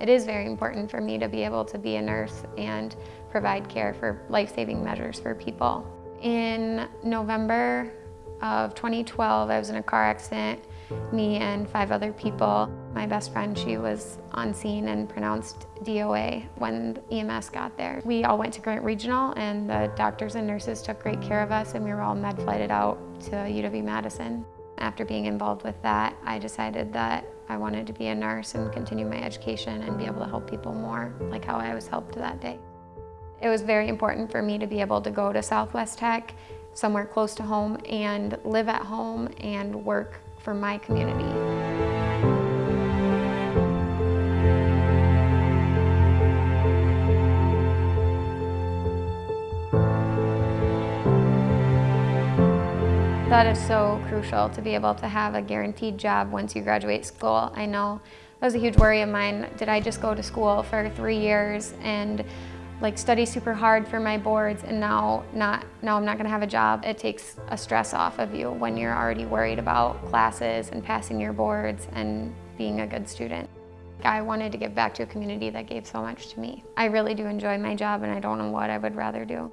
It is very important for me to be able to be a nurse and provide care for life-saving measures for people. In November of 2012, I was in a car accident, me and five other people. My best friend, she was on scene and pronounced DOA when EMS got there. We all went to Grant Regional and the doctors and nurses took great care of us and we were all med flighted out to UW-Madison. After being involved with that, I decided that I wanted to be a nurse and continue my education and be able to help people more, like how I was helped that day. It was very important for me to be able to go to Southwest Tech, somewhere close to home, and live at home and work for my community. That is so crucial to be able to have a guaranteed job once you graduate school. I know that was a huge worry of mine. Did I just go to school for three years and like study super hard for my boards and now not now I'm not going to have a job. It takes a stress off of you when you're already worried about classes and passing your boards and being a good student. I wanted to give back to a community that gave so much to me. I really do enjoy my job and I don't know what I would rather do.